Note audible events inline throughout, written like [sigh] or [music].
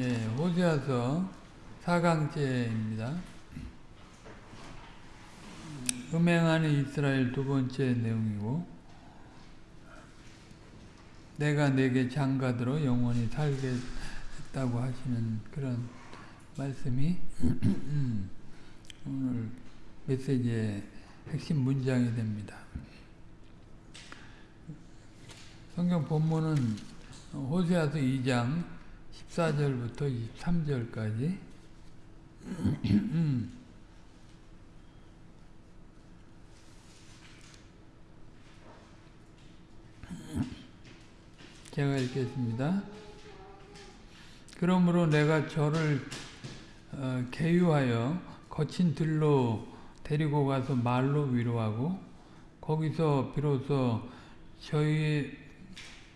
예, 호세아서 4강째입니다. 음행하는 이스라엘 두 번째 내용이고 내가 내게 장가들어 영원히 살게 했다고 하시는 그런 말씀이 [clears throat] 오늘 메시지의 핵심 문장이 됩니다. 성경 본문은 호세아서 2장 14절부터 23절까지 제가 읽겠습니다. 그러므로 내가 저를 어, 개유하여 거친 들로 데리고 가서 말로 위로하고 거기서 비로소 저희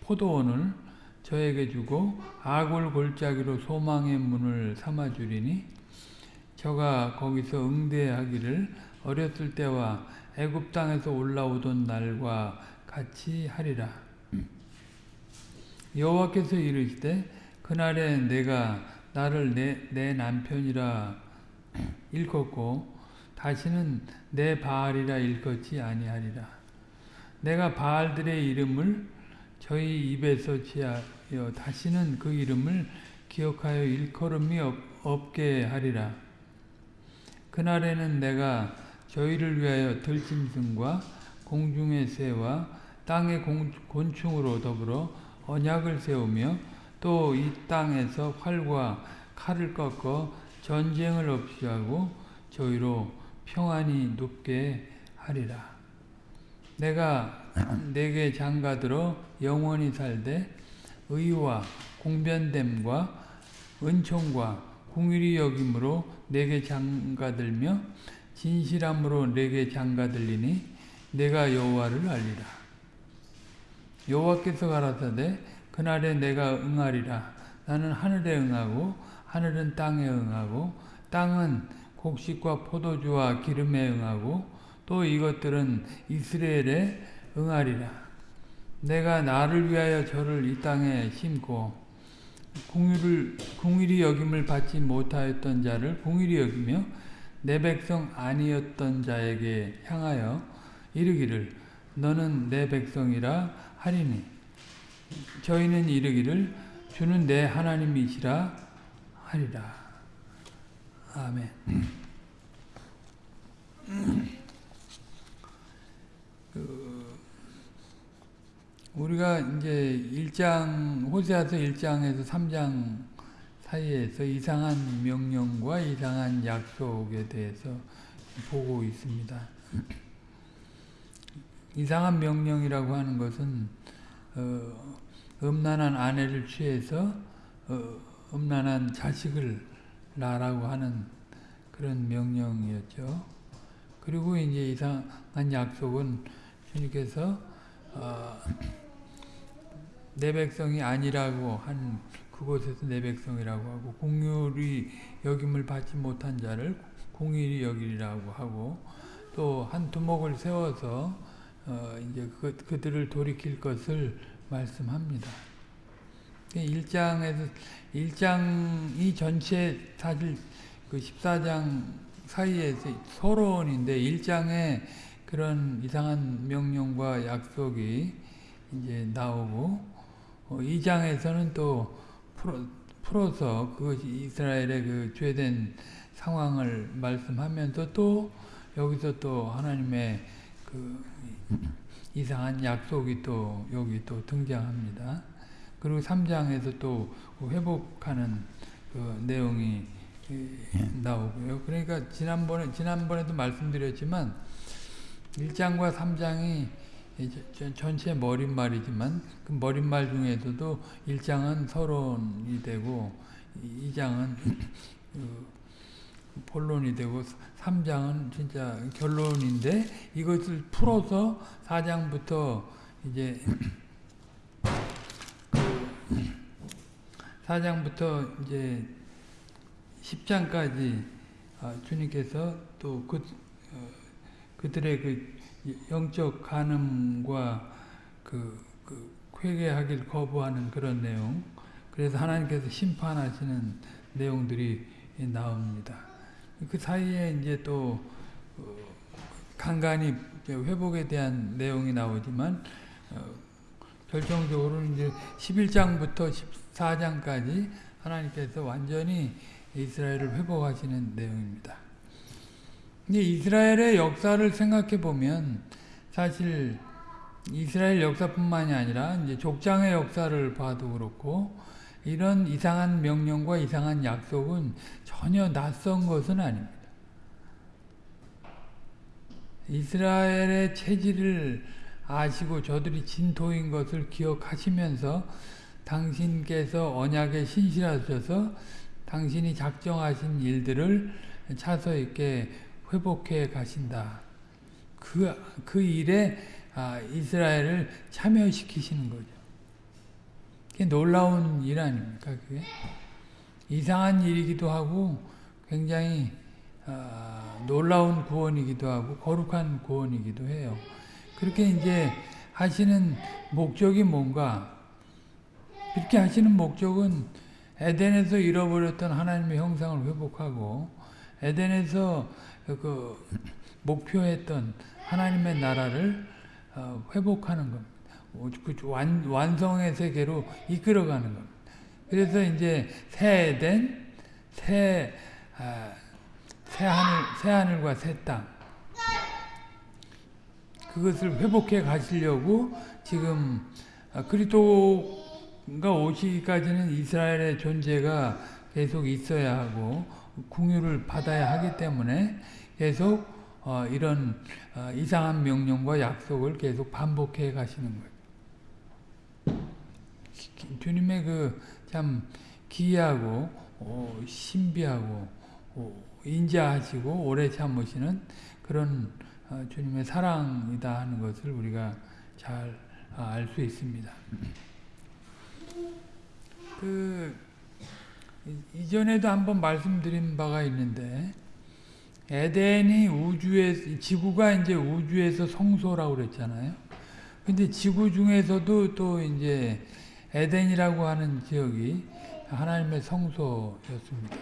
포도원을 저에게 주고 아굴 골짜기로 소망의 문을 삼아주리니 저가 거기서 응대하기를 어렸을 때와 애굽 땅에서 올라오던 날과 같이 하리라. 여호와께서 이르시되 그날에 내가 나를 내, 내 남편이라 일컫고 다시는 내 바알이라 일컫지 아니하리라. 내가 바알들의 이름을 저희 입에서 지하여 다시는 그 이름을 기억하여 일컬음이 없, 없게 하리라. 그날에는 내가 저희를 위하여 들짐승과 공중의 새와 땅의 공, 곤충으로 더불어 언약을 세우며 또 이 땅에서 활과 칼을 꺾어 전쟁을 없이 하고 저희로 평안히 눕게 하리라. 내가 [clears throat] 내게 장가들어 영원히 살되 의와 공변됨과 은총과 궁일이 여김으로 내게 장가들며 진실함으로 내게 장가들리니 내가 여호와를 알리라. 여호와께서 가라사대 그날에 내가 응하리라. 나는 하늘에 응하고 하늘은 땅에 응하고 땅은 곡식과 포도주와 기름에 응하고 또 이것들은 이스라엘에 응하리라. 내가 나를 위하여 저를 이 땅에 심고 공의를 공일이 여김을 받지 못하였던 자를 공일이 여기며 내 백성 아니었던 자에게 향하여 이르기를 너는 내 백성이라 하리니 저희는 이르기를 주는 내 하나님이시라 하리라. 아멘. 그 우리가 이제 1장 호세아서 1장에서 3장 사이에서 이상한 명령과 이상한 약속에 대해서 보고 있습니다. 이상한 명령이라고 하는 것은 어, 음란한 아내를 취해서 어, 음란한 자식을 낳으라고 하는 그런 명령이었죠. 그리고 이제 이상한 약속은 주님께서 어, 내 백성이 아니라고 한 그곳에서 내 백성이라고 하고 공율이 여김을 받지 못한 자를 공일이 여기라고 하고 또 한 두목을 세워서 어 이제 그, 그들을 돌이킬 것을 말씀합니다. 1장에서 1장이 전체 사실 그 14장 사이에서 서론인데 1장에 그런 이상한 명령과 약속이 이제 나오고 어, 2장에서는 또 풀어, 풀어 서 그것이 이스라엘의 그 죄된 상황을 말씀하면서 또 여기서 또 하나님의 그 이상한 약속이 또 여기 또 등장합니다. 그리고 3장에서 또 회복하는 그 내용이 나오고요. 그러니까 지난번에 지난번에도 말씀드렸지만 1장과 3장이 전체 머릿말이지만 그 머릿말 중에서도 1장은 서론이 되고 2장은 그 본론이 되고 3장은 진짜 결론인데 이것을 풀어서 4장부터 이제 4장부터 이제 10장까지 주님께서 또 그, 그들의 그 영적 간음과 그, 그 회개하길 거부하는 그런 내용 그래서 하나님께서 심판하시는 내용들이 나옵니다. 그 사이에 이제 또 어, 간간히 회복에 대한 내용이 나오지만 어, 결정적으로 이제 11장부터 14장까지 하나님께서 완전히 이스라엘을 회복하시는 내용입니다. 근데 이스라엘의 역사를 생각해 보면 사실 이스라엘 역사뿐만이 아니라 이제 족장의 역사를 봐도 그렇고 이런 이상한 명령과 이상한 약속은 전혀 낯선 것은 아닙니다. 이스라엘의 체질을 아시고 저들이 진토인 것을 기억하시면서 당신께서 언약에 신실하셔서 당신이 작정하신 일들을 차서 있게 회복해 가신다. 그, 그 일에 아, 이스라엘을 참여시키시는 거죠. 그게 놀라운 일 아닙니까? 그게 이상한 일이기도 하고 굉장히 어, 놀라운 구원이기도 하고 거룩한 구원이기도 해요. 그렇게 이제 하시는 목적이 뭔가? 그렇게 하시는 목적은 에덴에서 잃어버렸던 하나님의 형상을 회복하고 에덴에서 그 목표했던 하나님의 나라를 어, 회복하는 겁니다. 그 완, 완성의 세계로 이끌어가는 겁니다. 그래서 이제 새 에덴, 새, 아, 새 하늘, 새 하늘과 새 땅. 그것을 회복해 가시려고 지금 아, 그리스도가 오시기까지는 이스라엘의 존재가 계속 있어야 하고 궁유를 받아야 하기 때문에 계속 어, 이런 어, 이상한 명령과 약속을 계속 반복해 가시는 거예요. 주님의 그 참 기이하고 어, 신비하고 어, 인자하시고 오래 참으시는 그런 어, 주님의 사랑이다 하는 것을 우리가 잘 알수 있습니다. 그 이전에도 한번 말씀드린 바가 있는데 에덴이 우주에 지구가 이제 우주에서 성소라고 그랬잖아요. 근데 지구 중에서도 또 이제 에덴이라고 하는 지역이 하나님의 성소였습니다.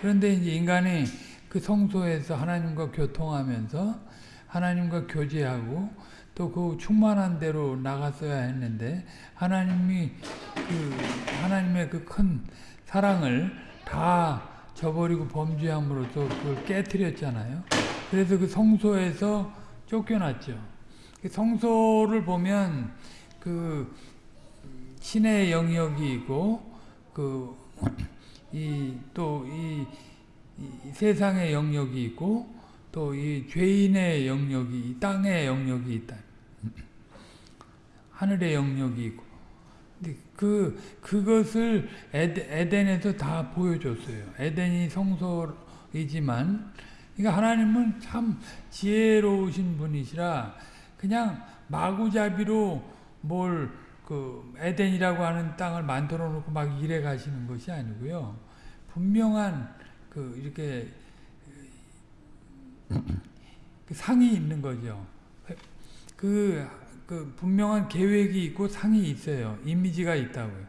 그런데 이제 인간이 그 성소에서 하나님과 교통하면서 하나님과 교제하고 또 그 충만한 대로 나갔어야 했는데 하나님이 그 하나님의 그큰 사랑을 다 저버리고 범죄함으로써 그걸 깨뜨렸잖아요. 그래서 그 성소에서 쫓겨났죠. 그 성소를 보면 그 신의 영역이 있고 그이또이 세상의 영역이 있고 또 이 죄인의 영역이 이 땅의 영역이 있다. 하늘의 영역이 있고 그 그것을 에덴, 에서 다 보여줬어요. 에덴이 성소이지만 그러니까 하나님은 참 지혜로우신 분이시라 그냥 마구잡이로 뭘 그 에덴이라고 하는 땅을 만들어 놓고 막 일해 가시는 것이 아니고요. 분명한 그 이렇게 그 상이 있는 거죠. 그, 그 분명한 계획이 있고 상이 있어요. 이미지가 있다고요.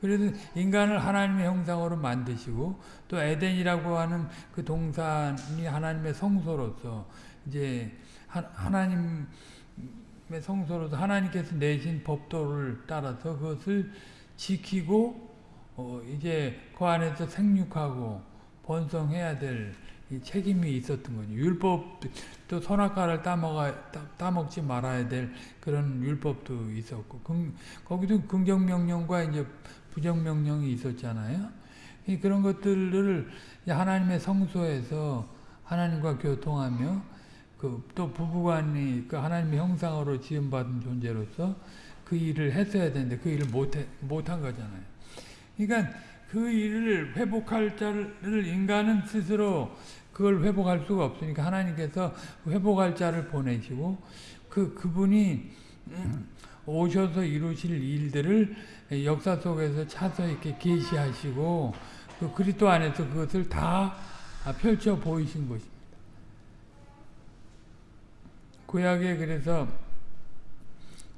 그래서 인간을 하나님의 형상으로 만드시고 또 에덴이라고 하는 그 동산이 하나님의 성소로서 이제 하나님 성소로서 하나님께서 내신 법도를 따라서 그것을 지키고 어 이제 그 안에서 생육하고 번성해야 될 책임이 있었던 거죠. 율법도 선악과를 따먹어, 따먹지 말아야 될 그런 율법도 있었고 금, 거기도 긍정명령과 이제 부정명령이 있었잖아요. 그런 것들을 하나님의 성소에서 하나님과 교통하며 그 또 부부간이 그 하나님의 형상으로 지음받은 존재로서 그 일을 했어야 되는데 그 일을 못해, 못한 거잖아요. 그러니까 그 일을 회복할 자를 인간은 스스로 그걸 회복할 수가 없으니까 하나님께서 회복할 자를 보내시고 그 그분이 오셔서 이루실 일들을 역사 속에서 차서 이렇게 계시하시고 그 그리스도 안에서 그것을 다 펼쳐 보이신 것입니다. 구약에 그래서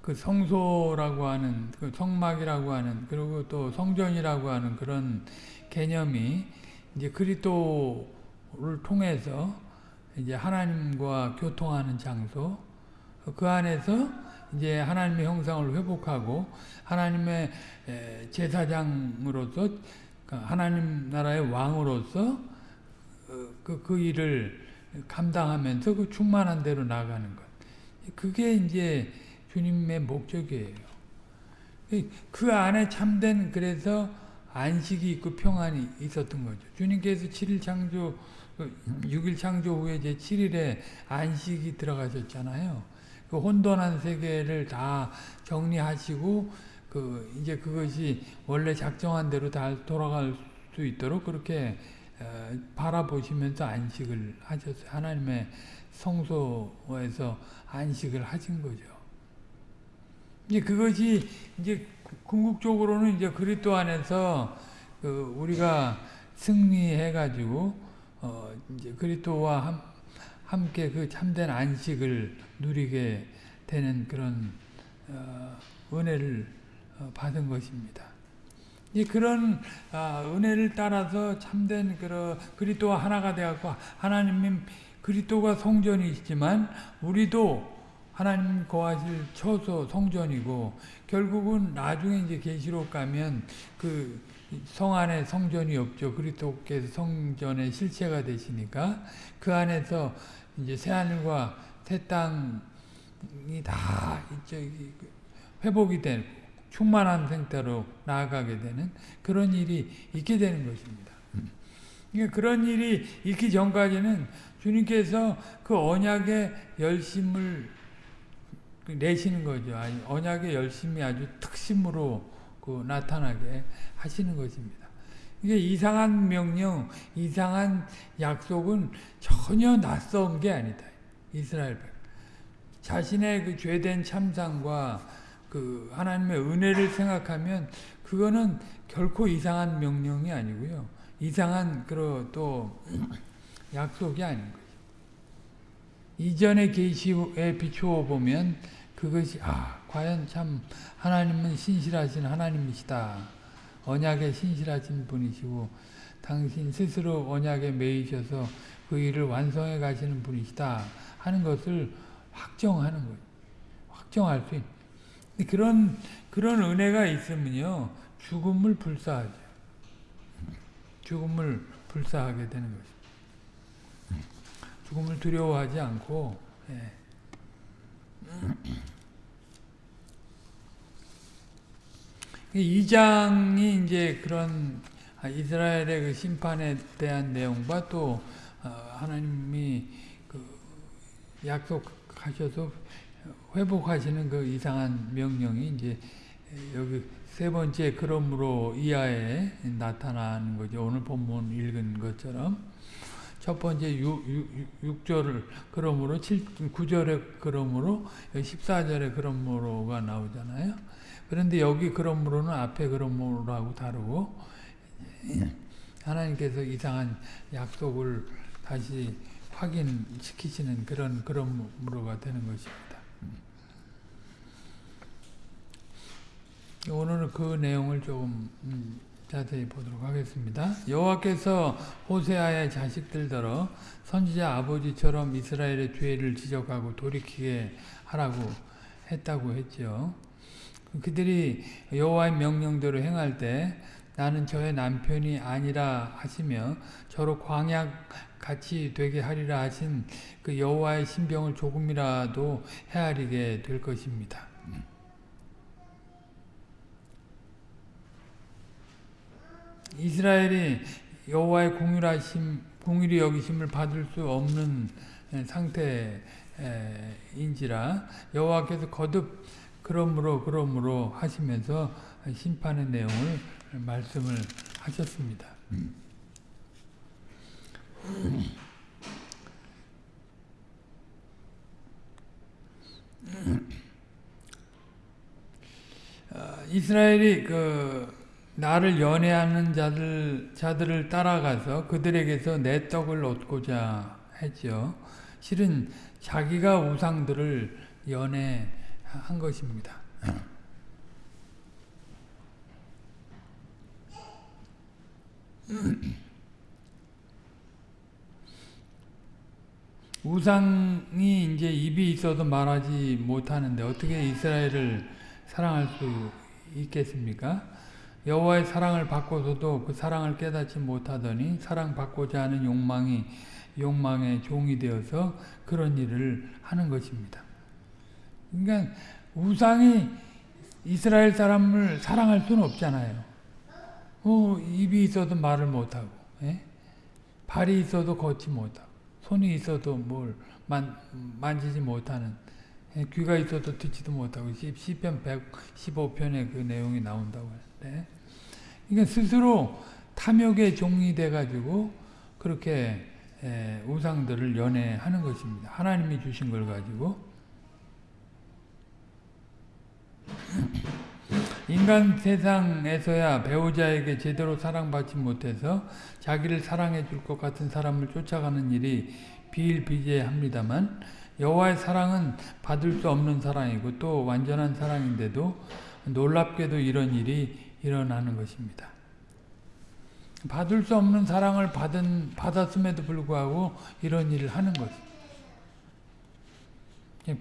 그 성소라고 하는 그 성막이라고 하는 그리고 또 성전이라고 하는 그런 개념이 이제 그리스도를 통해서 이제 하나님과 교통하는 장소 그 안에서 이제 하나님의 형상을 회복하고 하나님의 제사장으로서 그 하나님 나라의 왕으로서 그, 그 일을 감당하면서 그 충만한 대로 나가는 것. 그게 이제 주님의 목적이에요. 그 안에 참된 그래서 안식이 있고 평안이 있었던 거죠. 주님께서 7일 창조, 6일 창조 후에 이제 7일에 안식이 들어가셨잖아요. 그 혼돈한 세계를 다 정리하시고 그 이제 그것이 원래 작정한 대로 다 돌아갈 수 있도록 그렇게 어, 바라보시면서 안식을 하셨어요. 하나님의 성소에서 안식을 하신 거죠. 이제 그것이 이제 궁극적으로는 이제 그리스도 안에서 그 우리가 승리해 가지고 어 이제 그리스도와 함, 함께 그 참된 안식을 누리게 되는 그런 어 은혜를 어 받은 것입니다. 이 그런 아, 은혜를 따라서 참된 그런 그리스도와 하나가 되었고 하나님 그리스도가 성전이시지만 우리도 하나님 거하실 처소 성전이고 결국은 나중에 이제 계시록 가면 그 성 안에 성전이 없죠. 그리스도께서 성전의 실체가 되시니까 그 안에서 이제 새 하늘과 새 땅이 다 저기 회복이 되고 충만한 상태로 나아가게 되는 그런 일이 있게 되는 것입니다. 그러니까 그런 일이 있기 전까지는 주님께서 그 언약의 열심을 내시는 거죠. 언약의 열심이 아주 특심으로 그 나타나게 하시는 것입니다. 이게 이상한 명령, 이상한 약속은 전혀 낯선 게 아니다. 이스라엘 백. 자신의 그 죄된 참상과 그 하나님의 은혜를 생각하면 그거는 결코 이상한 명령이 아니고요. 이상한 그런 또 약속이 아닌 거죠. 이전의 계시에 비추어 보면 그것이 아 과연 참 하나님은 신실하신 하나님이시다. 언약에 신실하신 분이시고 당신 스스로 언약에 매이셔서 그 일을 완성해 가시는 분이시다 하는 것을 확정하는 거예요. 확정할 수 있는. 그런 그런 은혜가 있으면요 죽음을 불사하죠. 죽음을 불사하게 되는 거죠. 죽음을 두려워하지 않고 예. 이 장이 이제 그런 이스라엘의 그 심판에 대한 내용과 또 어, 하나님이 그 약속하셔서 회복하시는 그 이상한 명령이 이제 여기 세 번째 그러므로 이하에 나타나는 거죠. 오늘 본문 읽은 것처럼 첫 번째 6, 절을 그러므로 7, 9절에 그러므로 14절에 그러므로가 나오잖아요. 그런데 여기 그러므로는 앞에 그러므로하고 다르고 하나님께서 이상한 약속을 다시 확인시키시는 그런 그러므로가 되는 것입니다. 오늘은 그 내용을 조금 음, 자세히 보도록 하겠습니다. 여호와께서 호세아의 자식들더러 선지자 아버지처럼 이스라엘의 죄를 지적하고 돌이키게 하라고 했다고 했죠. 그들이 여호와의 명령대로 행할 때 나는 저의 남편이 아니라 하시며 저로 광약 같이 되게 하리라 하신 그 여호와의 신병을 조금이라도 헤아리게 될 것입니다. 이스라엘이 여호와의 공율하심, 공율이 여기심을 받을 수 없는 상태인지라 여호와께서 거듭 그러므로 그러므로 하시면서 심판의 내용을 말씀을 하셨습니다. 어, 이스라엘이 그 나를 연애하는 자들, 자들을 따라가서 그들에게서 내 떡을 얻고자 했죠. 실은 자기가 우상들을 연애하는 한 것입니다. 우상이 이제 입이 있어도 말하지 못하는데 어떻게 이스라엘을 사랑할 수 있겠습니까? 여호와의 사랑을 받고서도 그 사랑을 깨닫지 못하더니 사랑받고자 하는 욕망이 욕망의 종이 되어서 그런 일을 하는 것입니다. 그러니까 우상이 이스라엘 사람을 사랑할 수는 없잖아요. 어, 입이 있어도 말을 못하고 예? 발이 있어도 걷지 못하고 손이 있어도 뭘 만, 만지지 못하는 예? 귀가 있어도 듣지도 못하고 시편 115편에 그 내용이 나온다고 하는 데 그러니까 스스로 탐욕의 종이 돼가지고 그렇게 예, 우상들을 연애하는 것입니다. 하나님이 주신 걸 가지고 [clears throat] 인간 세상에서야 배우자에게 제대로 사랑받지 못해서 자기를 사랑해 줄 것 같은 사람을 쫓아가는 일이 비일비재합니다만 여호와의 사랑은 받을 수 없는 사랑이고 또 완전한 사랑인데도 놀랍게도 이런 일이 일어나는 것입니다. 받을 수 없는 사랑을 받은, 받았음에도 불구하고 이런 일을 하는 것.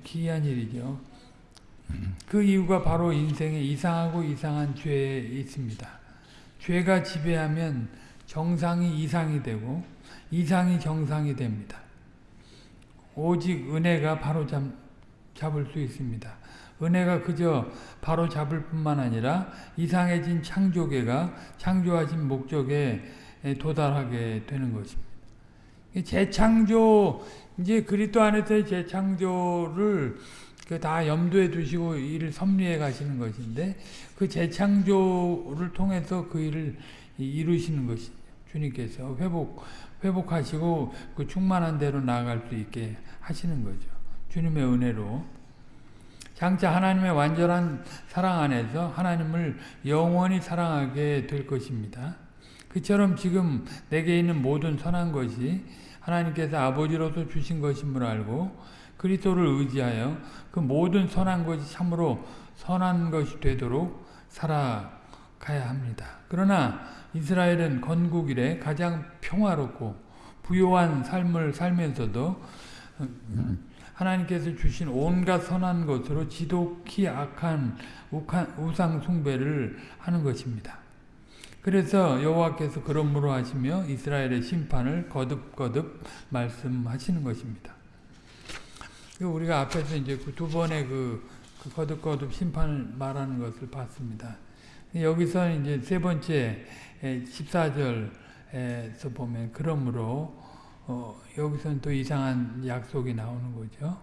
기이한 일이죠. 그 이유가 바로 인생에 이상하고 이상한 죄에 있습니다. 죄가 지배하면 정상이 이상이 되고 이상이 정상이 됩니다. 오직 은혜가 바로 잡, 잡을 수 있습니다. 은혜가 그저 바로 잡을 뿐만 아니라 이상해진 창조계가 창조하신 목적에 도달하게 되는 것입니다. 재창조, 이제 그리스도 안에서의 재창조를 그다 염두에 두시고 일을 섭리해 가시는 것인데 그 재창조를 통해서 그 일을 이루시는 것이 주님께서 회복 회복하시고 그 충만한 대로 나아갈 수 있게 하시는 거죠. 주님의 은혜로 장차 하나님의 완전한 사랑 안에서 하나님을 영원히 사랑하게 될 것입니다. 그처럼 지금 내게 있는 모든 선한 것이 하나님께서 아버지로서 주신 것임을 알고 그리스도를 의지하여 그 모든 선한 것이 참으로 선한 것이 되도록 살아가야 합니다. 그러나 이스라엘은 건국 이래 가장 평화롭고 부요한 삶을 살면서도 하나님께서 주신 온갖 선한 것으로 지독히 악한 우상 숭배를 하는 것입니다. 그래서 여호와께서 그러므로 하시며 이스라엘의 심판을 거듭거듭 말씀하시는 것입니다. 우리가 앞에서 이제 그두 번의 그, 그 거듭거듭 심판을 말하는 것을 봤습니다. 여기서 이제 세 번째 14절에서 보면 그러므로 어, 여기서는 또 이상한 약속이 나오는 거죠.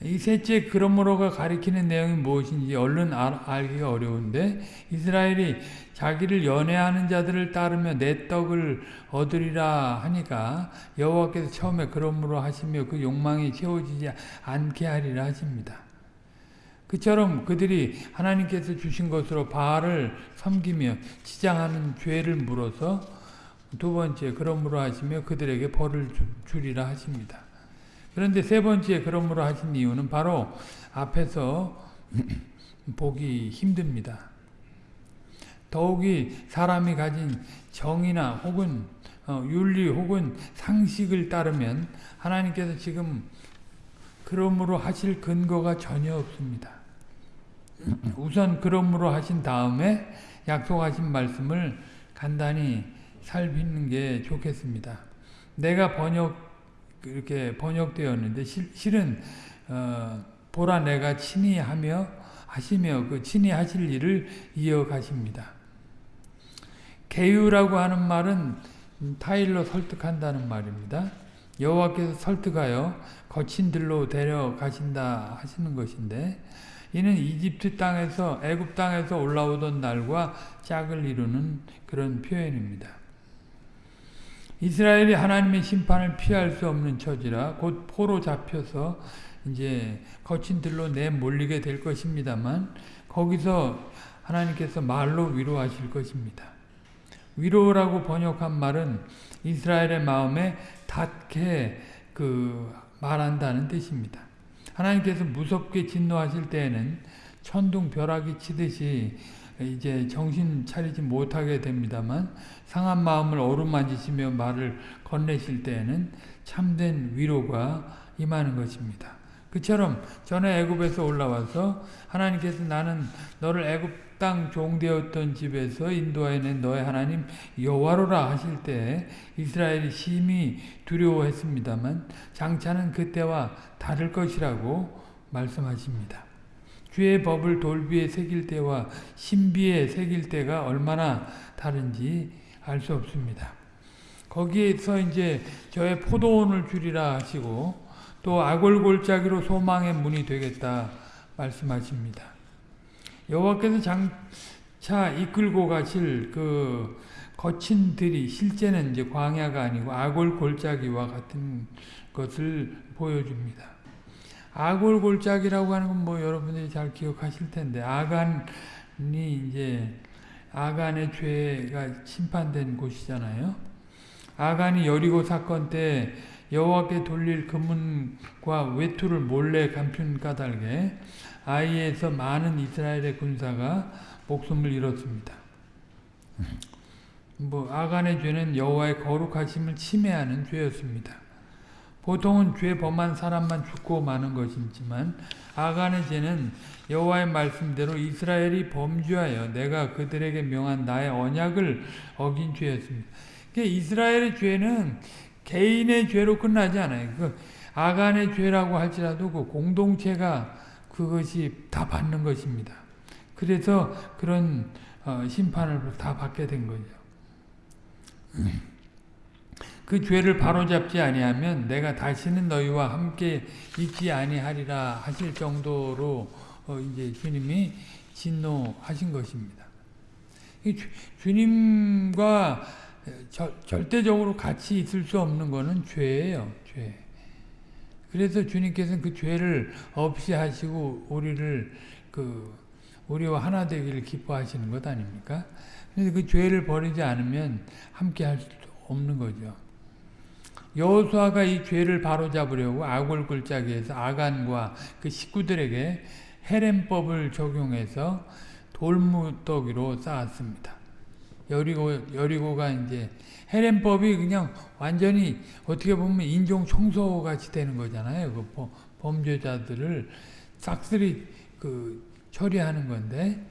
이 셋째 그러므로가 가리키는 내용이 무엇인지 얼른 알, 기가 어려운데 이스라엘이 자기를 연애하는 자들을 따르며 내 떡을 얻으리라 하니까 여호와께서 처음에 그러므로 하시며 그 욕망이 채워지지 않게 하리라 하십니다. 그처럼 그들이 하나님께서 주신 것으로 바알을 섬기며 지장하는 죄를 물어서 두 번째 그러므로 하시며 그들에게 벌을 주리라 하십니다. 그런데 세 번째 그러므로 하신 이유는 바로 앞에서 [clears throat] 보기 힘듭니다. 더욱이 사람이 가진 정의나 혹은 어, 윤리 혹은 상식을 따르면 하나님께서 지금 그러므로 하실 근거가 전혀 없습니다. [clears throat] 우선 그러므로 하신 다음에 약속하신 말씀을 간단히 살피는 게 좋겠습니다. 내가 번역 이렇게 번역되었는데 실 은 어, 보라 내가 친히 하며 하시며 그 친히 하실 일을 이어가십니다. 개유라고 하는 말은 타일로 설득한다는 말입니다. 여호와께서 설득하여 거친 들로 데려가신다 하시는 것인데 이는 이집트 땅에서 애굽 땅에서 올라오던 날과 짝을 이루는 그런 표현입니다. 이스라엘이 하나님의 심판을 피할 수 없는 처지라 곧 포로 잡혀서 이제 거친 들로 내몰리게 될 것입니다만 거기서 하나님께서 말로 위로하실 것입니다. 위로라고 번역한 말은 이스라엘의 마음에 닿게 그 말한다는 뜻입니다. 하나님께서 무섭게 진노하실 때에는 천둥 벼락이 치듯이 이제 정신 차리지 못하게 됩니다만 상한 마음을 어루만지시며 말을 건네실 때에는 참된 위로가 임하는 것입니다. 그처럼 전에 애굽에서 올라와서 하나님께서 나는 너를 애굽 땅 종되었던 집에서 인도하여낸 너의 하나님 여호와로라 하실 때 이스라엘이 심히 두려워했습니다만 장차는 그때와 다를 것이라고 말씀하십니다. 주의 법을 돌비에 새길 때와 신비에 새길 때가 얼마나 다른지 알 수 없습니다. 거기에서 이제 저의 포도원을 주리라 하시고 또 아골골짜기로 소망의 문이 되겠다 말씀하십니다. 여호와께서 장차 이끌고 가실 그 거친 들이 실제는 이제 광야가 아니고 아골골짜기와 같은 것을 보여줍니다. 아골골짜기라고 하는 건 뭐 여러분들이 잘 기억하실 텐데 아간이 이제 아간의 죄가 심판된 곳이잖아요. 아간이 여리고 사건 때 여호와께 돌릴 금문과 외투를 몰래 감춘 까닭에 아이에서 많은 이스라엘의 군사가 목숨을 잃었습니다. 뭐 아간의 죄는 여호와의 거룩하심을 침해하는 죄였습니다. 보통은 죄 범한 사람만 죽고 마는 것이지만 아간의 죄는 여호와의 말씀대로 이스라엘이 범죄하여 내가 그들에게 명한 나의 언약을 어긴 죄였습니다. 그러니까 이스라엘의 죄는 개인의 죄로 끝나지 않아요. 그 아간의 죄라고 할지라도 그 공동체가 그것이 다 받는 것입니다. 그래서 그런 어, 심판을 다 받게 된 거죠. 그 죄를 바로잡지 아니하면 내가 다시는 너희와 함께 있지 아니하리라 하실 정도로 어 이제 주님이 진노하신 것입니다. 주님과 저, 절대적으로 같이 있을 수 없는 것은 죄예요. 죄. 그래서 주님께서는 그 죄를 없이 하시고 우리를 그 우리와 하나 되기를 기뻐하시는 것 아닙니까? 그래서 그 죄를 버리지 않으면 함께 할 수 없는 거죠. 여호수아가 이 죄를 바로잡으려고 아골 골짜기에서 아간과 그 식구들에게 헤렘법을 적용해서 돌무더기로 쌓았습니다. 여리고 여리고가 이제 헤렘법이 그냥 완전히 어떻게 보면 인종 청소 같이 되는 거잖아요. 그 범죄자들을 싹쓸이 그 처리하는 건데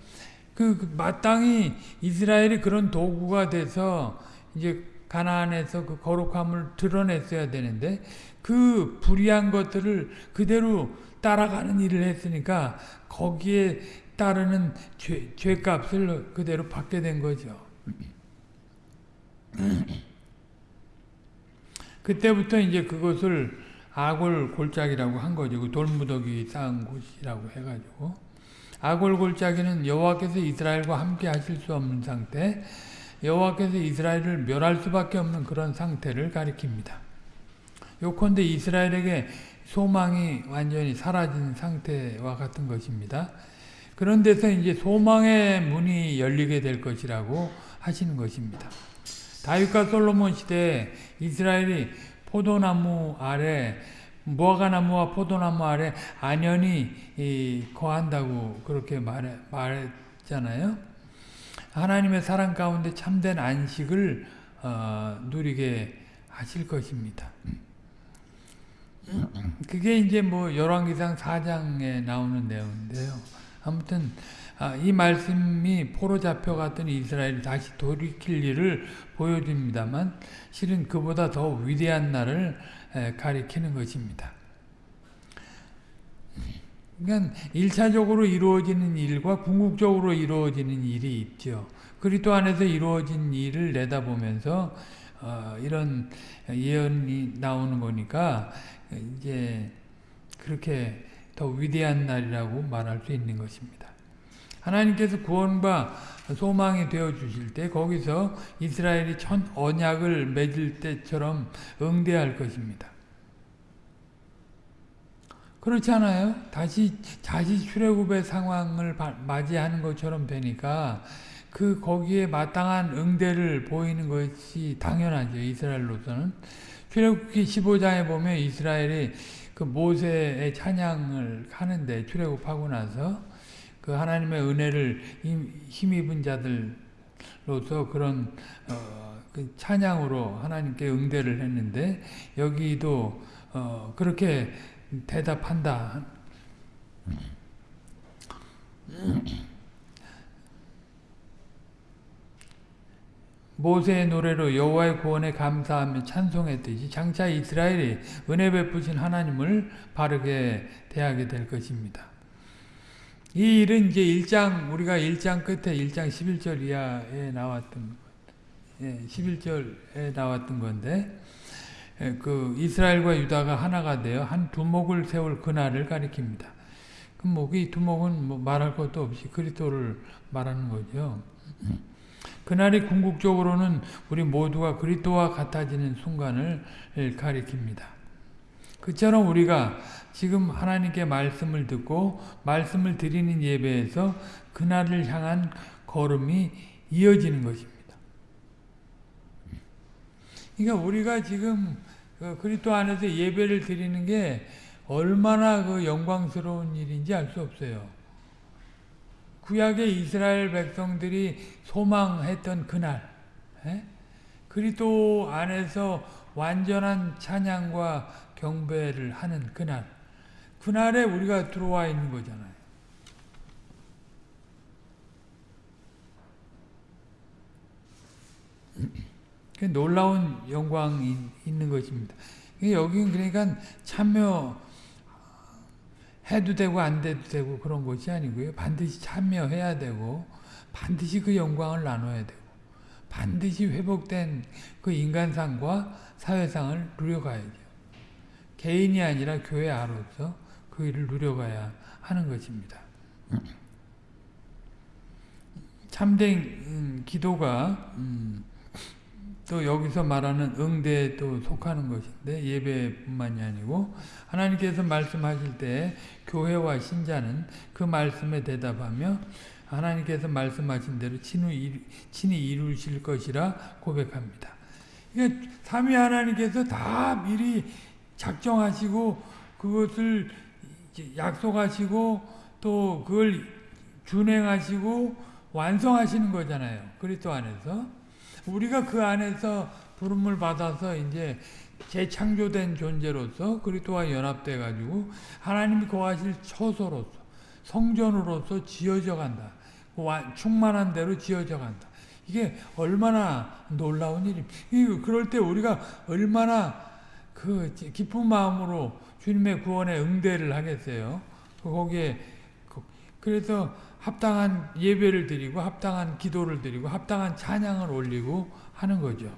그, 그 마땅히 이스라엘이 그런 도구가 돼서 이제 가나안에서 그 거룩함을 드러냈어야 되는데 그 불의한 것들을 그대로 따라가는 일을 했으니까 거기에 따르는 죄, 죄값을 그대로 받게 된 거죠. [clears throat] 그때부터 이제 그것을 아골 골짜기라고 한 거죠. 그 돌무더기 쌓은 곳이라고 해가지고 아골 골짜기는 여호와께서 이스라엘과 함께 하실 수 없는 상태, 여호와께서 이스라엘을 멸할 수밖에 없는 그런 상태를 가리킵니다. 요컨대 이스라엘에게 소망이 완전히 사라진 상태와 같은 것입니다. 그런 데서 이제 소망의 문이 열리게 될 것이라고 하시는 것입니다. 다윗과 솔로몬 시대에 이스라엘이 포도나무 아래 무화과나무와 포도나무 아래 안연히 거한다고 그렇게 말해, 말했잖아요. 하나님의 사랑 가운데 참된 안식을 어, 누리게 하실 것입니다. 그게 이제 뭐 열왕기상 4장에 나오는 내용인데요. 아무튼 아, 이 말씀이 포로 잡혀갔던 이스라엘이 다시 돌이킬 일을 보여줍니다만 실은 그보다 더 위대한 날을 가리키는 것입니다. 그러니까 1차적으로 이루어지는 일과 궁극적으로 이루어지는 일이 있죠. 그리스도 안에서 이루어진 일을 내다보면서 어, 이런 예언이 나오는 거니까 이제 그렇게 더 위대한 날이라고 말할 수 있는 것입니다. 하나님께서 구원과 소망이 되어 주실 때 거기서 이스라엘이 천 언약을 맺을 때처럼 응대할 것입니다. 그렇지 않아요? 다시 다시 출애굽의 상황을 맞이하는 것처럼 되니까 그 거기에 마땅한 응대를 보이는 것이 당연하죠. 이스라엘로서는 출애굽기 15장에 보면 이스라엘이 그 모세의 찬양을 하는데 출애굽하고 나서 그 하나님의 은혜를 힘입은 자들로서 그런 어, 그 찬양으로 하나님께 응대를 했는데 여기도 어, 그렇게 대답한다. 모세의 노래로 여호와의 구원에 감사하며 찬송했듯이 장차 이스라엘이 은혜 베푸신 하나님을 바르게 대하게 될 것입니다. 이 일은 이제 1장 우리가 1장 끝에 1장 11절 이하에 나왔던 예, 11절에 나왔던 건데 예, 그 이스라엘과 유다가 하나가 되어 한 두목을 세울 그날을 가리킵니다. 그 목이 두목은 뭐 말할 것도 없이 그리스도를 말하는 거죠. 그날이 궁극적으로는 우리 모두가 그리스도와 같아지는 순간을 가리킵니다. 그처럼 우리가 지금 하나님께 말씀을 듣고 말씀을 드리는 예배에서 그날을 향한 걸음이 이어지는 것입니다. 그러니까 우리가 지금 그 그리스도 안에서 예배를 드리는 게 얼마나 그 영광스러운 일인지 알 수 없어요. 구약의 이스라엘 백성들이 소망했던 그날 에? 그리스도 안에서 완전한 찬양과 경배를 하는 그날 그날에 우리가 들어와 있는 거잖아요. 그 놀라운 영광이 있는 것입니다. 여기는 그러니까 참여 해도 되고 안 돼도 되고 그런 것이 아니고요. 반드시 참여해야 되고 반드시 그 영광을 나눠야 되고 반드시 회복된 그 인간상과 사회상을 누려가야죠. 개인이 아니라 교회 아로서 그 일을 누려가야 하는 것입니다. 참된 음, 기도가 음, 또 여기서 말하는 응대에 또 속하는 것인데 예배뿐만이 아니고 하나님께서 말씀하실 때 교회와 신자는 그 말씀에 대답하며 하나님께서 말씀하신 대로 친히, 이루실 것이라 고백합니다. 그러니까 삼위 하나님께서 다 미리 작정하시고 그것을 약속하시고 또 그걸 준행하시고 완성하시는 거잖아요. 그리스도 안에서. 우리가 그 안에서 부름을 받아서 이제 재창조된 존재로서 그리스도와 연합돼 가지고 하나님이 거하실 처소로서 성전으로서 지어져 간다. 충만한 대로 지어져 간다. 이게 얼마나 놀라운 일입니까? 그럴 때 우리가 얼마나 그 기쁜 마음으로 주님의 구원에 응대를 하겠어요. 거기에 그 그래서 합당한 예배를 드리고 합당한 기도를 드리고 합당한 찬양을 올리고 하는 거죠.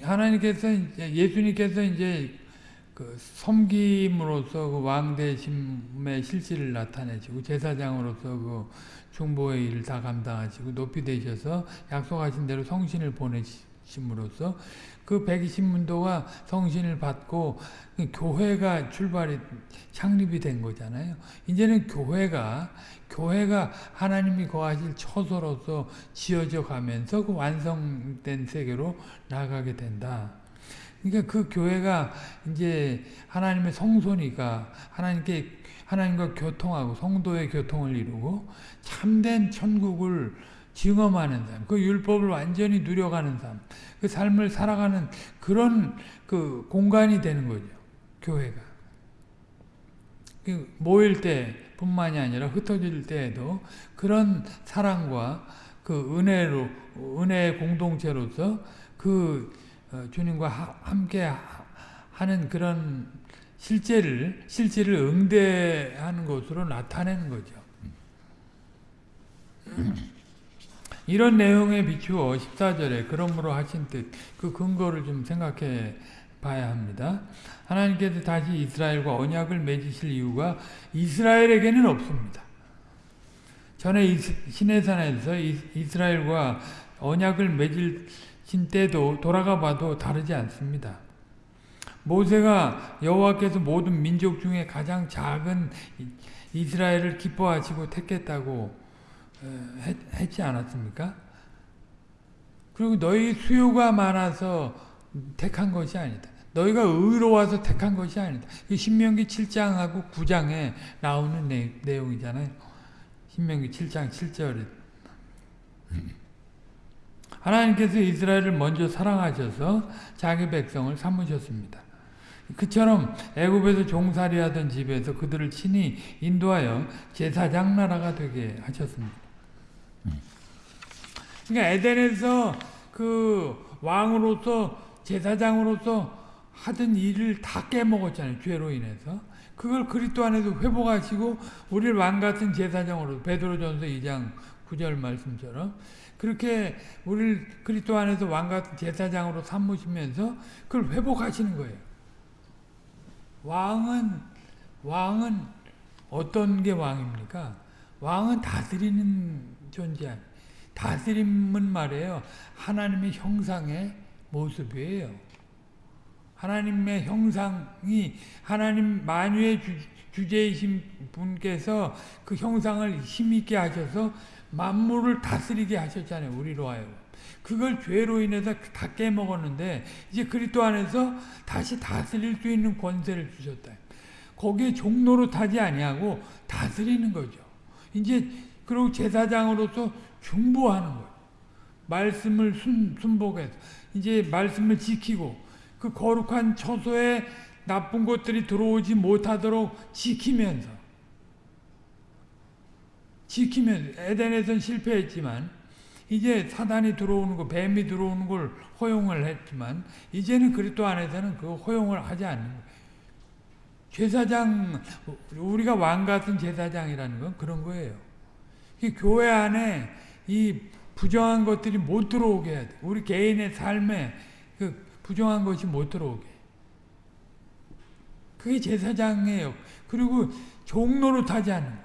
하나님께서 이제 예수님께서 이제 그 섬김으로서 그 왕대심의 실질을 나타내시고 제사장으로서 그 중보의 일을 다 감당하시고 높이 되셔서 약속하신 대로 성신을 보내심으로써 그 120문도가 성신을 받고 교회가 출발이 창립이 된 거잖아요. 이제는 교회가 교회가 하나님이 거하실 처소로서 지어져 가면서 그 완성된 세계로 나가게 된다. 그러니까 그 교회가 이제 하나님의 성소니까 하나님께 하나님과 교통하고 성도의 교통을 이루고 참된 천국을 증험하는 삶, 그 율법을 완전히 누려가는 삶, 그 삶을 살아가는 그런 그 공간이 되는 거죠. 교회가. 그 모일 때 뿐만이 아니라 흩어질 때에도 그런 사랑과 그 은혜로 은혜의 공동체로서 그 어, 주님과 함께 하는 그런 실제를 실제를 응대하는 것으로 나타내는 거죠. 이런 내용에 비추어 14절에 그러므로 하신 뜻 그 근거를 좀 생각해 봐야 합니다. 하나님께서 다시 이스라엘과 언약을 맺으실 이유가 이스라엘에게는 없습니다. 전에 시내산에서 이스라엘과 언약을 맺으신 때도 돌아가 봐도 다르지 않습니다. 모세가 여호와께서 모든 민족 중에 가장 작은 이스라엘을 기뻐하시고 택했다고 했, 지 않았습니까? 그리고 너희 수요가 많아서 택한 것이 아니다. 너희가 의로워서 택한 것이 아니다. 신명기 7장하고 9장에 나오는 내, 내용이잖아요. 신명기 7장 7절에 하나님께서 이스라엘을 먼저 사랑하셔서 자기 백성을 삼으셨습니다. 그처럼 애굽에서 종살이하던 집에서 그들을 친히 인도하여 제사장 나라가 되게 하셨습니다. 그러니까 에덴에서 그 왕으로서 제사장으로서 하던 일을 다 깨먹었잖아요. 죄로 인해서. 그걸 그리스도 안에서 회복하시고 우리를 왕 같은 제사장으로 베드로전서 2장 9절 말씀처럼 그렇게 우리를 그리스도 안에서 왕 같은 제사장으로 삼으시면서 그걸 회복하시는 거예요. 왕은 왕은 어떤 게 왕입니까? 왕은 다스리는 존재 아니에요. 다스림은 말이에요. 하나님의 형상의 모습이에요. 하나님의 형상이 하나님 만유의 주, 제이신 분께서 그 형상을 힘있게 하셔서 만물을 다스리게 하셨잖아요. 우리로 하여금. 그걸 죄로 인해서 다 깨먹었는데 이제 그리스도 안에서 다시 다스릴 수 있는 권세를 주셨다. 거기에 종로로 타지 아니하고 다스리는 거죠. 이제 그리고 제사장으로서 중보하는 거예요. 말씀을 순, 순복해서 이제 말씀을 지키고 그 거룩한 처소에 나쁜 것들이 들어오지 못하도록 지키면서 지키면 에덴에선 실패했지만 이제 사단이 들어오는 거 뱀이 들어오는 걸 허용을 했지만 이제는 그리스도 안에서는 그 허용을 하지 않는 거예요. 제사장 우리가 왕 같은 제사장이라는 건 그런 거예요. 교회 안에 이 부정한 것들이 못 들어오게 해야 돼. 우리 개인의 삶에 그 부정한 것이 못 들어오게. 그게 제사장이에요. 그리고 종로로 타지 않는 거예요.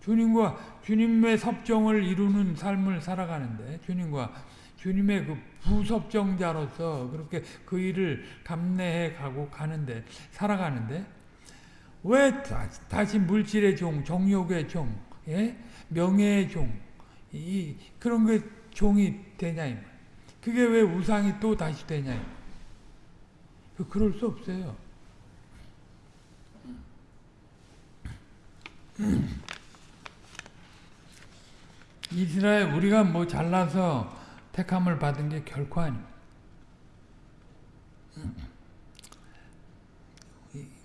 주님과 주님의 섭정을 이루는 삶을 살아가는데 주님과 주님의 그 부섭정자로서 그렇게 그 일을 감내해 가고 가는데 살아가는데 왜 다시 물질의 종, 정욕의 종, 예? 명예의 종, 이 그런 게 종이 되냐 그게 왜 우상이 또 다시 되냐 그 그럴 수 없어요. [clears throat] 이스라엘 우리가 뭐 잘나서 택함을 받은 게 결코 아닙니다. [clears throat]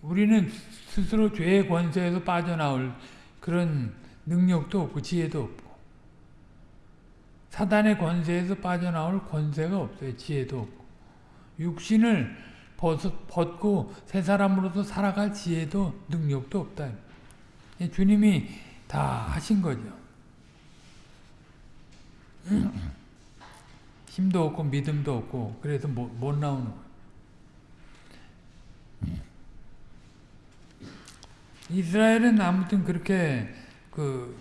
우리는 스스로 죄의 권세에서 빠져나올 그런 능력도 없고 지혜도 없고 사단의 권세에서 빠져나올 권세가 없어요. 지혜도 없고 육신을 벗 고 새 사람으로서 살아갈 지혜도 능력도 없다. 주님이 다 하신 거죠. [clears throat] 힘도 없고 믿음도 없고 그래서 못, 못 나오는 거예요. 이스라엘은 아무튼 그렇게 그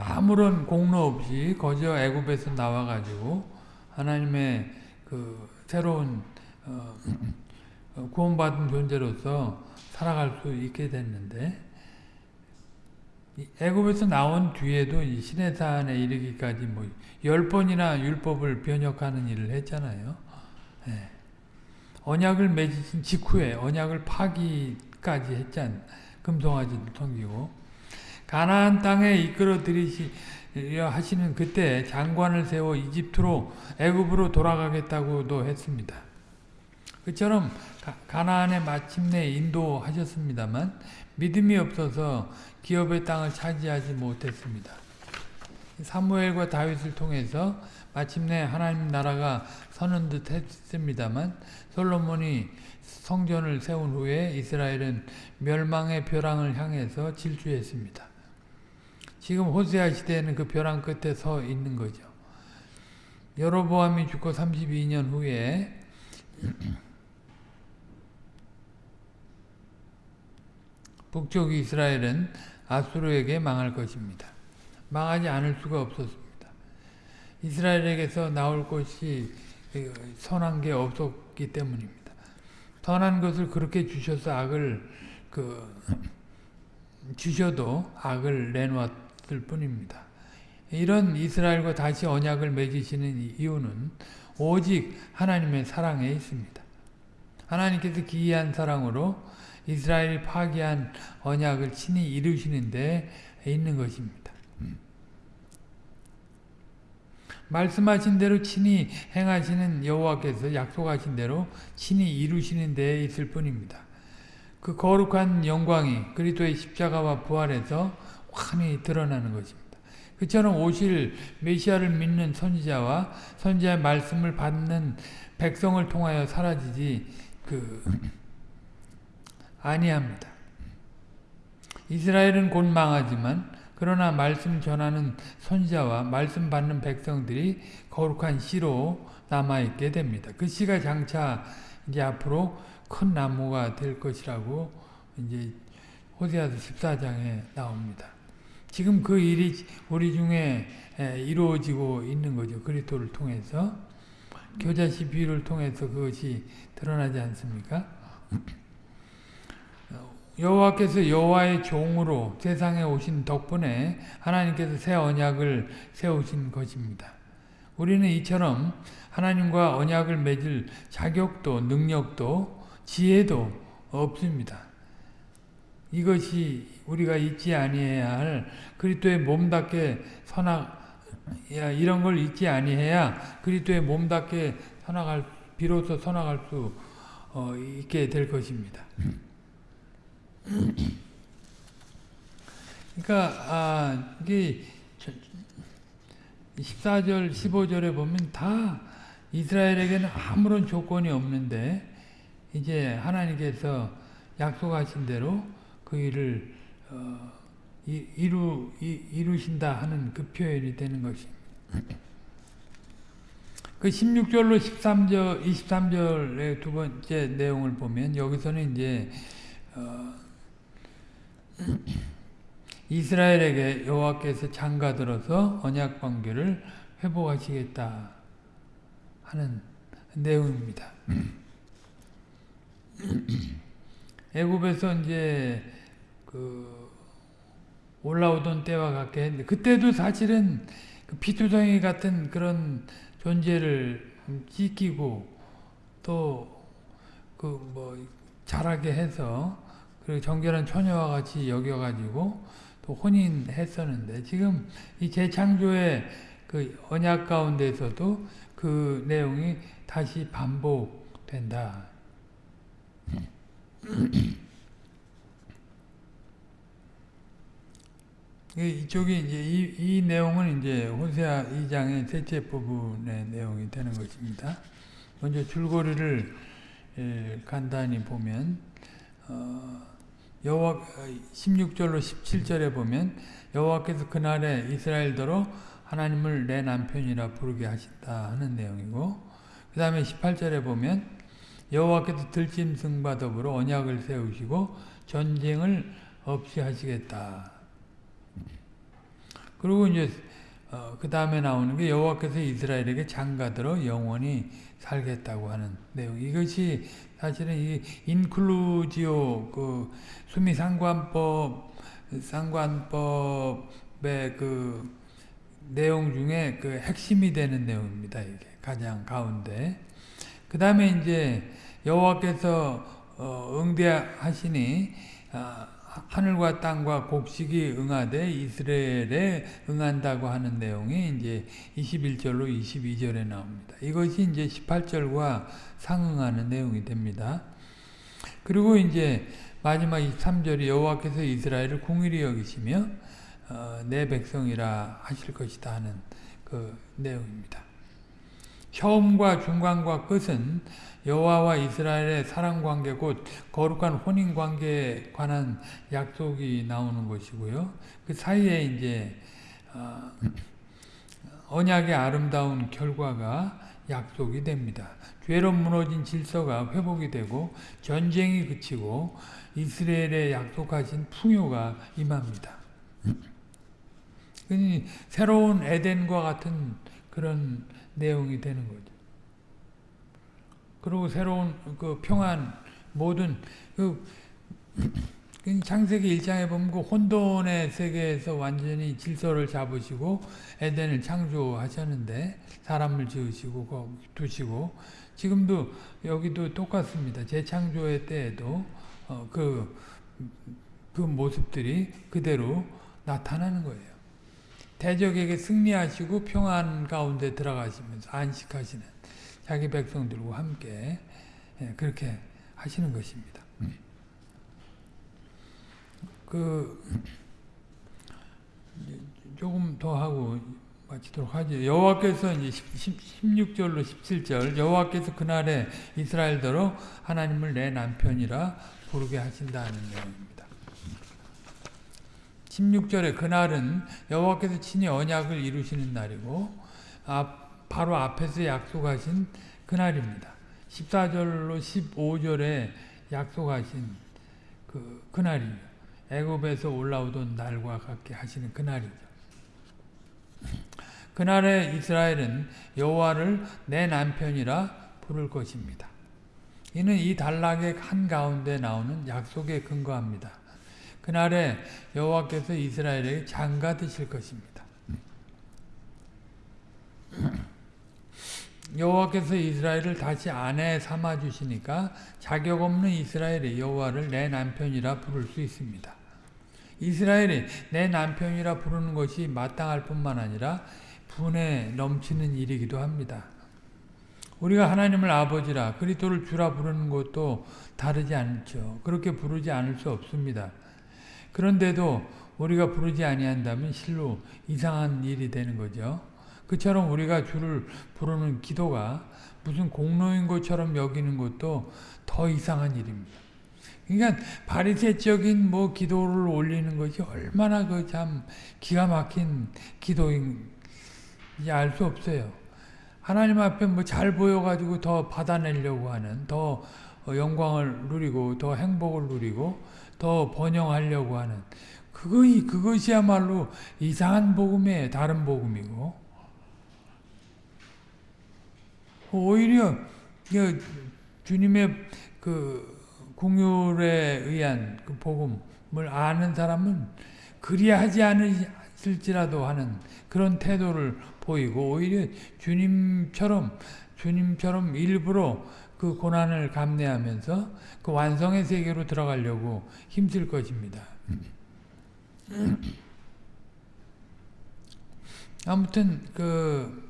아무런 공로 없이 거저 애굽에서 나와 가지고 하나님의 그 새로운 어, 구원받은 존재로서 살아갈 수 있게 됐는데 애굽에서 나온 뒤에도 시내산에 이르기까지 뭐 열 번이나 율법을 변혁하는 일을 했잖아요. 네. 언약을 맺으신 직후에 언약을 파기까지 했잖. 금송아지도 섬기고 가나안 땅에 이끌어 들이시려 하시는 그때 장관을 세워 이집트로 애굽으로 돌아가겠다고도 했습니다. 그처럼 가나안에 마침내 인도하셨습니다만 믿음이 없어서 기업의 땅을 차지하지 못했습니다. 사무엘과 다윗을 통해서 마침내 하나님 나라가 서는 듯 했습니다만 솔로몬이 성전을 세운 후에 이스라엘은 멸망의 벼랑을 향해서 질주했습니다. 지금 호세아 시대에는 그 벼랑 끝에 서 있는 거죠. 여로보암이 죽고 32년 후에 [clears throat] 북쪽 이스라엘은 아수르에게 망할 것입니다. 망하지 않을 수가 없었습니다. 이스라엘에게서 나올 것이 선한 게 없었기 때문입니다. 선한 것을 그렇게 주셔서 악을 그 [clears throat] 주셔도 악을 내놓았 을 뿐입니다. 이런 이스라엘과 다시 언약을 맺으시는 이유는 오직 하나님의 사랑에 있습니다. 하나님께서 기이한 사랑으로 이스라엘이 파기한 언약을 친히 이루시는 데 있는 것입니다. 말씀하신 대로 친히 행하시는 여호와께서 약속하신 대로 친히 이루시는 데에 있을 뿐입니다. 그 거룩한 영광이 그리스도의 십자가와 부활에서 환히 드러나는 것입니다. 그처럼 오실 메시아를 믿는 선지자와 선지자의 말씀을 받는 백성을 통하여 사라지지 그 아니합니다. 이스라엘은 곧 망하지만 그러나 말씀 전하는 선지자와 말씀 받는 백성들이 거룩한 씨로 남아있게 됩니다. 그 씨가 장차 이제 앞으로 큰 나무가 될 것이라고 이제 호세아서 14장에 나옵니다. 지금 그 일이 우리 중에 이루어지고 있는 거죠. 그리스도를 통해서 교자시 비유를 통해서 그것이 드러나지 않습니까? 여호와께서 여호와의 종으로 세상에 오신 덕분에 하나님께서 새 언약을 세우신 것입니다. 우리는 이처럼 하나님과 언약을 맺을 자격도 능력도 지혜도 없습니다. 이것이 우리가 잊지 아니해야 할 그리스도의 몸답게 선악 이런 걸 잊지 아니해야 그리스도의 몸답게 선악할 비로소 선악할 수 어, 있게 될 것입니다. 그러니까 아, 이게 14절 15절에 보면 다 이스라엘에게는 아무런 조건이 없는데 이제 하나님께서 약속하신 대로 그 일을 어, 이루, 이루신다 하는 그 표현이 되는 것입니다. 그 16절로 13절, 23절의 두 번째 내용을 보면 여기서는 이제 어, 이스라엘에게 여호와께서 장가 들어서 언약 관계를 회복하시겠다 하는 내용입니다. [clears throat] 애굽에서 이제 그 올라오던 때와 같게 했는데 그때도 사실은 그 피투성이 같은 그런 존재를 찢기고 또 그 뭐 잘하게 해서 그리고 정결한 처녀와 같이 여겨가지고 또 혼인했었는데 지금 이 재창조의 그 언약 가운데서도 그 내용이 다시 반복된다. [clears throat] 이쪽이 이제 이, 이 내용은 이제 호세아 2장의 셋째 부분의 내용이 되는 것입니다. 먼저 줄거리를 예, 간단히 보면 어, 여호와 16절로 17절에 보면 여호와께서 그날에 이스라엘더러 하나님을 내 남편이라 부르게 하신다 하는 내용이고 그 다음에 18절에 보면 여호와께서 들짐승과 더불어 언약을 세우시고 전쟁을 없이 하시겠다 그리고 이제 어, 그 다음에 나오는 게 여호와께서 이스라엘에게 장가들어 영원히 살겠다고 하는 내용. 이것이 사실은 이 인클루지오 그 수미 상관법 상관법의 그 내용 중에 그 핵심이 되는 내용입니다. 이게 가장 가운데. 그 다음에 이제 여호와께서 어, 응대하시니 아, 하늘과 땅과 곡식이 응하되 이스라엘에 응한다고 하는 내용이 이제 21절로 22절에 나옵니다. 이것이 이제 18절과 상응하는 내용이 됩니다. 그리고 이제 마지막 23절이 여호와께서 이스라엘을 궁일이 여기시며 어, 내 백성이라 하실 것이다 하는 그 내용입니다. 처음과 중간과 끝은 여호와와 이스라엘의 사랑 관계 곧 거룩한 혼인 관계에 관한 약속이 나오는 것이고요. 그 사이에 이제 어, 언약의 아름다운 결과가 약속이 됩니다. 죄로 무너진 질서가 회복이 되고 전쟁이 그치고 이스라엘에 약속하신 풍요가 임합니다. 새로운 에덴과 같은 그런 내용이 되는 거죠. 그리고 새로운 그 평안 모든 그 창세기 1장에 보면 그 혼돈의 세계에서 완전히 질서를 잡으시고 에덴을 창조하셨는데 사람을 지으시고 두시고 지금도 여기도 똑같습니다. 재창조의 때에도 어, 그, 그 모습들이 그대로 나타나는 거예요. 대적에게 승리하시고 평안 가운데 들어가시면서 안식하시는 자기 백성들과 함께 예, 그렇게 하시는 것입니다. 그 조금 더 하고 마치도록 하죠. 여호와께서 이제 16절로 17절 여호와께서 그날에 이스라엘더러 하나님을 내 남편이라 부르게 하신다는 내용입니다. 16절에 그날은 여호와께서 친히 언약을 이루시는 날이고 바로 앞에서 약속하신 그날입니다. 14절로 15절에 약속하신 그 그날이에요. 애굽에서 올라오던 날과 같게 하시는 그날이죠. 그날에 이스라엘은 여호와를 내 남편이라 부를 것입니다. 이는 이 단락의 한가운데 나오는 약속에 근거합니다. 그날에 여호와께서 이스라엘에게 장가 드실 것입니다. 여호와께서 이스라엘을 다시 아내 삼아 주시니까 자격 없는 이스라엘이 여호와를 내 남편이라 부를 수 있습니다. 이스라엘이 내 남편이라 부르는 것이 마땅할 뿐만 아니라 분에 넘치는 일이기도 합니다. 우리가 하나님을 아버지라 그리스도를 주라 부르는 것도 다르지 않죠. 그렇게 부르지 않을 수 없습니다. 그런데도 우리가 부르지 아니한다면 실로 이상한 일이 되는 거죠. 그처럼 우리가 주를 부르는 기도가 무슨 공로인 것처럼 여기는 것도 더 이상한 일입니다. 그러니까 바리새적인 뭐 기도를 올리는 것이 얼마나 그 참 기가 막힌 기도인지 알 수 없어요. 하나님 앞에 뭐 잘 보여가지고 더 받아내려고 하는, 더 영광을 누리고, 더 행복을 누리고, 더 번영하려고 하는, 그거, 그것이야말로 이상한 복음이에요. 다른 복음이고. 오히려, 주님의 그, 공율에 의한 그 복음을 아는 사람은 그리하지 않으실지라도 하는 그런 태도를 보이고 오히려 주님처럼 주님처럼 일부러 그 고난을 감내하면서 그 완성의 세계로 들어가려고 힘쓸 것입니다. 아무튼 그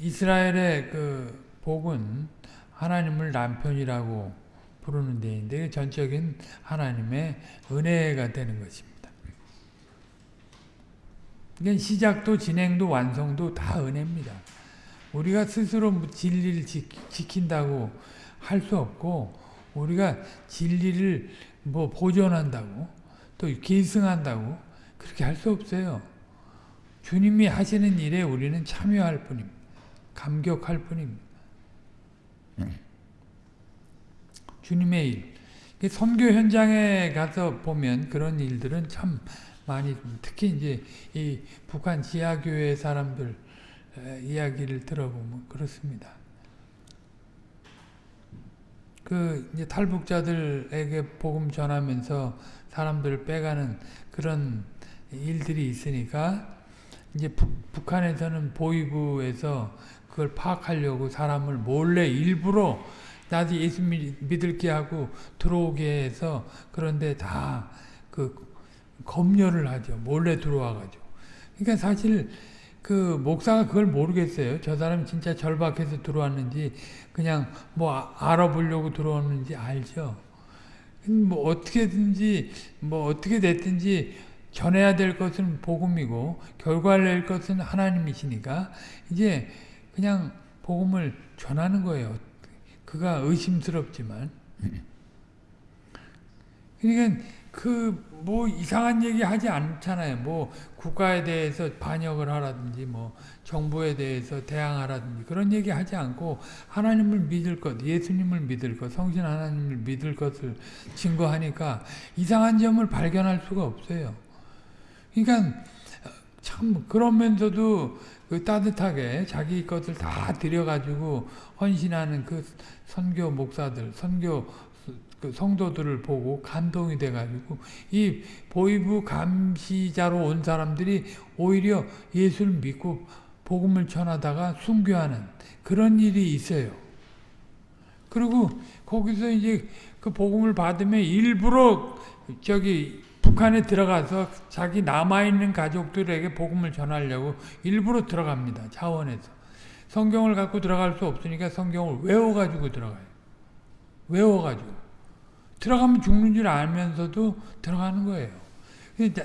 이스라엘의 그 복은 하나님을 남편이라고 부르는 데인데 전적인 하나님의 은혜가 되는 것입니다. 이게 시작도 진행도 완성도 다 은혜입니다. 우리가 스스로 진리를 지킨다고 할 수 없고 우리가 진리를 뭐 보존한다고 또 계승한다고 그렇게 할 수 없어요. 주님이 하시는 일에 우리는 참여할 뿐입니다. 감격할 뿐입니다. 주님의 일. 선교 현장에 가서 보면 그런 일들은 참 많이 특히 이제 이 북한 지하교회 사람들 이야기를 들어보면 그렇습니다. 그 이제 탈북자들에게 복음 전하면서 사람들을 빼가는 그런 일들이 있으니까 이제 북, 한에서는 보이부에서 그걸 파악하려고 사람을 몰래 일부러 나도 예수 믿을게 하고 들어오게 해서 그런데 다 그 검열을 하죠. 몰래 들어와가지고. 그러니까 사실 그 목사가 그걸 모르겠어요. 저 사람 진짜 절박해서 들어왔는지 그냥 뭐 아, 알아보려고 들어왔는지 알죠. 뭐 어떻게든지 뭐 어떻게 됐든지 전해야 될 것은 복음이고 결과를 낼 것은 하나님이시니까 이제 그냥 복음을 전하는 거예요. 그가 의심스럽지만 그러니까 그 뭐 이상한 얘기 하지 않잖아요. 뭐 국가에 대해서 반역을 하라든지 뭐 정부에 대해서 대항하라든지 그런 얘기 하지 않고 하나님을 믿을 것, 예수님을 믿을 것, 성신 하나님을 믿을 것을 증거하니까 이상한 점을 발견할 수가 없어요. 그러니까 참 그러면서도 그 따뜻하게 자기 것을 다 들여가지고 헌신하는 그 선교 목사들, 선교 그 성도들을 보고 감동이 돼가지고 이 보이부 감시자로 온 사람들이 오히려 예수를 믿고 복음을 전하다가 순교하는 그런 일이 있어요. 그리고 거기서 이제 그 복음을 받으면 일부러 저기 북한에 들어가서 자기 남아있는 가족들에게 복음을 전하려고 일부러 들어갑니다. 차원에서. 성경을 갖고 들어갈 수 없으니까 성경을 외워가지고 들어가요. 외워가지고. 들어가면 죽는 줄 알면서도 들어가는 거예요.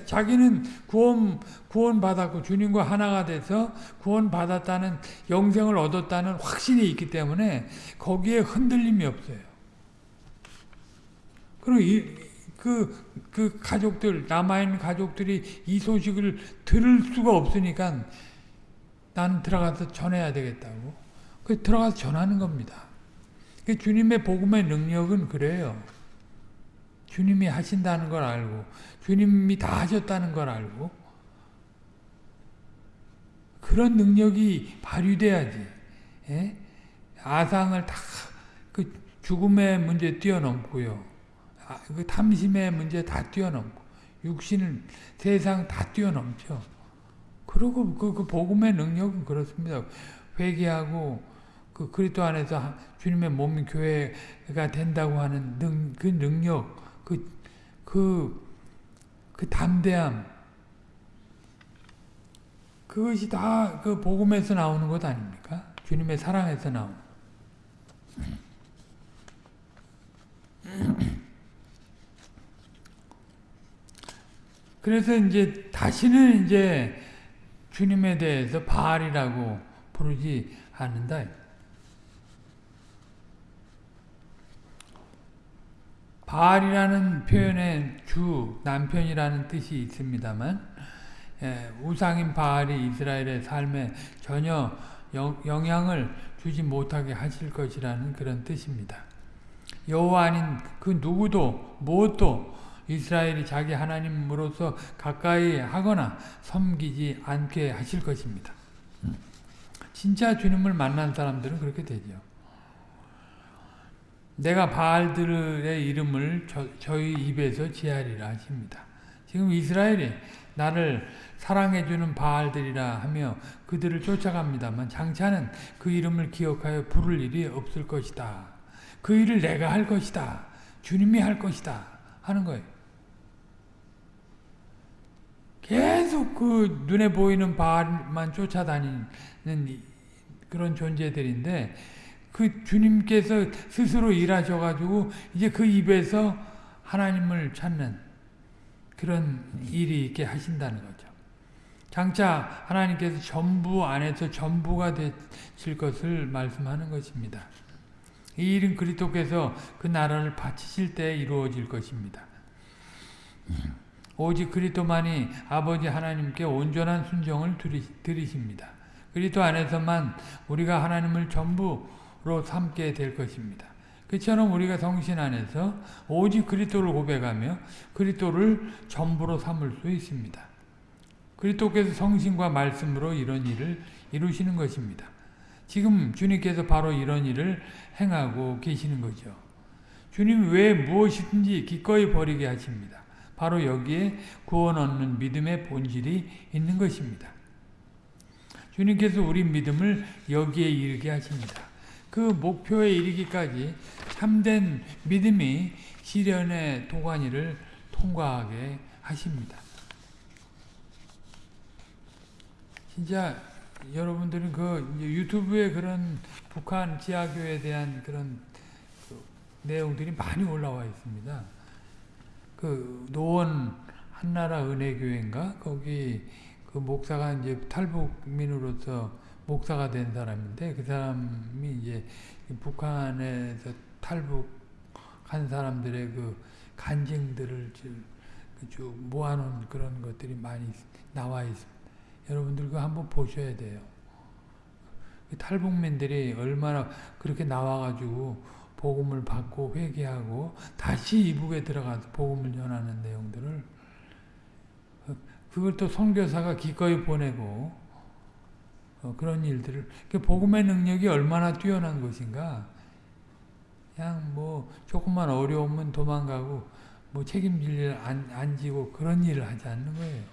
자기는 구원, 구원 받았고 주님과 하나가 돼서 구원 받았다는 영생을 얻었다는 확신이 있기 때문에 거기에 흔들림이 없어요. 그리고 이, 그, 그 가족들, 남아있는 가족들이 이 소식을 들을 수가 없으니까 나는 들어가서 전해야 되겠다고. 그 들어가서 전하는 겁니다. 그 주님의 복음의 능력은 그래요. 주님이 하신다는 걸 알고 주님이 다 하셨다는 걸 알고 그런 능력이 발휘돼야지. 예? 아상을 다 그 죽음의 문제 뛰어넘고요. 아, 그 탐심의 문제 다 뛰어넘고 육신을 세상 다 뛰어넘죠. 그리고 그, 그 복음의 능력은 그렇습니다. 회개하고 그 그리스도 안에서 주님의 몸인 교회가 된다고 하는 능, 그 능력 그, 그, 그 담대함, 그것이 다 그 복음에서 나오는 것 아닙니까? 주님의 사랑에서 나오는. 그래서 이제 다시는 이제 주님에 대해서 바알이라고 부르지 않는다. 바알이라는 표현에 주, 남편이라는 뜻이 있습니다만 예, 우상인 바알이 이스라엘의 삶에 전혀 영향을 주지 못하게 하실 것이라는 그런 뜻입니다. 여호와 아닌 그 누구도 무엇도 이스라엘이 자기 하나님으로서 가까이 하거나 섬기지 않게 하실 것입니다. 진짜 주님을 만난 사람들은 그렇게 되죠. 내가 바알들의 이름을 저, 희 입에서 지하리라 하십니다. 지금 이스라엘이 나를 사랑해주는 바알들이라 하며 그들을 쫓아갑니다만 장차는 그 이름을 기억하여 부를 일이 없을 것이다. 그 일을 내가 할 것이다. 주님이 할 것이다. 하는 거예요. 계속 그 눈에 보이는 바알만 쫓아다니는 그런 존재들인데 그 주님께서 스스로 일하셔가지고 이제 그 입에서 하나님을 찾는 그런 일이 있게 하신다는 거죠. 장차 하나님께서 전부 안에서 전부가 되실 것을 말씀하는 것입니다. 이 일은 그리스도께서 그 나라를 바치실 때 이루어질 것입니다. 오직 그리스도만이 아버지 하나님께 온전한 순종을 드리십니다. 그리스도 안에서만 우리가 하나님을 전부 로 삼게 될 것입니다. 그처럼 우리가 성신 안에서 오직 그리스도를 고백하며 그리스도를 전부로 삼을 수 있습니다. 그리스도께서 성신과 말씀으로 이런 일을 이루시는 것입니다. 지금 주님께서 바로 이런 일을 행하고 계시는 거죠. 주님 왜 무엇이든지 기꺼이 버리게 하십니다. 바로 여기에 구원 얻는 믿음의 본질이 있는 것입니다. 주님께서 우리 믿음을 여기에 이르게 하십니다. 그 목표에 이르기까지 참된 믿음이 시련의 도가니를 통과하게 하십니다. 진짜 여러분들은 그 유튜브에 그런 북한 지하교에 대한 그런 그 내용들이 많이 올라와 있습니다. 그 노원 한나라 은혜교회인가 거기 그 목사가 이제 탈북민으로서 목사가 된 사람인데 그 사람이 이제 북한에서 탈북한 사람들의 그 간증들을 쭉 모아놓은 그런 것들이 많이 나와 있습니다. 여러분들 그 한번 보셔야 돼요. 그 탈북민들이 얼마나 그렇게 나와가지고 복음을 받고 회개하고 다시 이북에 들어가서 복음을 전하는 내용들을 그걸 또 선교사가 기꺼이 보내고 어, 그런 일들을 복음의 능력이 얼마나 뛰어난 것인가 그냥 뭐 조금만 어려우면 도망가고 뭐 책임질 일 안 안 지고 그런 일을 하지 않는 거예요.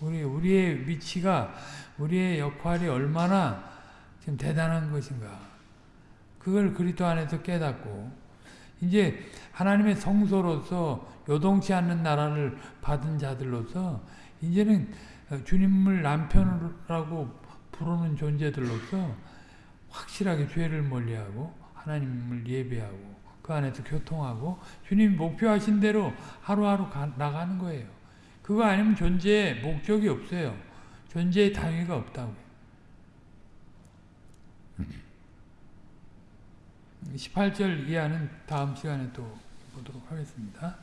우리 우리의 위치가 우리의 역할이 얼마나 지금 대단한 것인가. 그걸 그리스도 안에서 깨닫고 이제 하나님의 성소로서 요동치 않는 나라를 받은 자들로서 이제는 주님을 남편이라고 부르는 존재들로서 확실하게 죄를 멀리하고 하나님을 예배하고 그 안에서 교통하고 주님 목표하신 대로 하루하루 가, 나가는 거예요. 그거 아니면 존재에 목적이 없어요. 존재의 단위가 없다고요. 18절 이하는 다음 시간에 또 보도록 하겠습니다.